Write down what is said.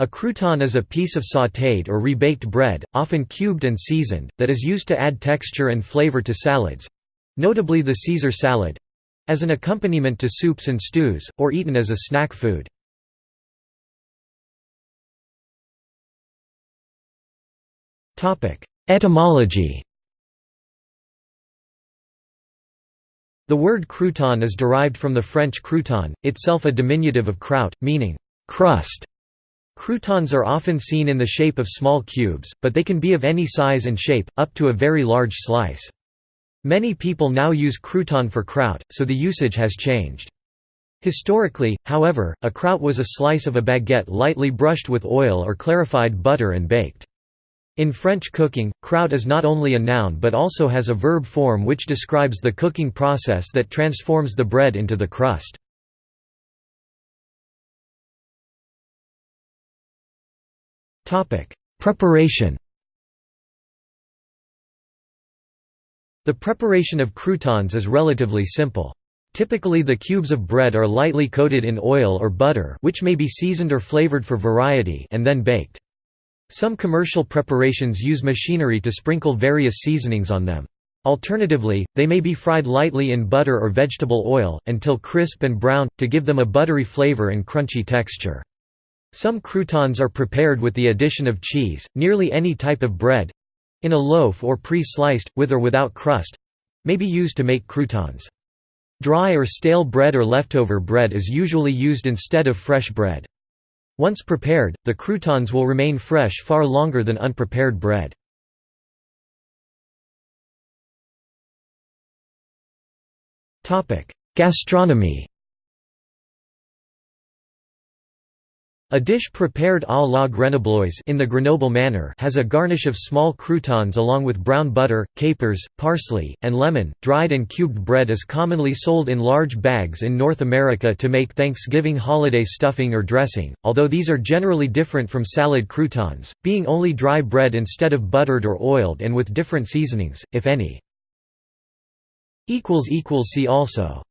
A crouton is a piece of sautéed or rebaked bread, often cubed and seasoned, that is used to add texture and flavor to salads—notably the Caesar salad—as an accompaniment to soups and stews, or eaten as a snack food. Etymology The word crouton is derived from the French crouton, itself a diminutive of croûte, meaning crust. Croutons are often seen in the shape of small cubes, but they can be of any size and shape, up to a very large slice. Many people now use crouton for croûte, so the usage has changed. Historically, however, a croûte was a slice of a baguette lightly brushed with oil or clarified butter and baked. In French cooking, croûte is not only a noun but also has a verb form which describes the cooking process that transforms the bread into the crust. Preparation The preparation of croutons is relatively simple. Typically the cubes of bread are lightly coated in oil or butter which may be seasoned or flavored for variety and then baked. Some commercial preparations use machinery to sprinkle various seasonings on them. Alternatively, they may be fried lightly in butter or vegetable oil, until crisp and brown, to give them a buttery flavor and crunchy texture. Some croutons are prepared with the addition of cheese, nearly any type of bread—in a loaf or pre-sliced, with or without crust—may be used to make croutons. Dry or stale bread or leftover bread is usually used instead of fresh bread. Once prepared, the croutons will remain fresh far longer than unprepared bread. Gastronomy A dish prepared à la grenobloise in the Grenoble manner has a garnish of small croutons along with brown butter, capers, parsley, and lemon. Dried and cubed bread is commonly sold in large bags in North America to make Thanksgiving holiday stuffing or dressing, although these are generally different from salad croutons, being only dry bread instead of buttered or oiled and with different seasonings, if any. See also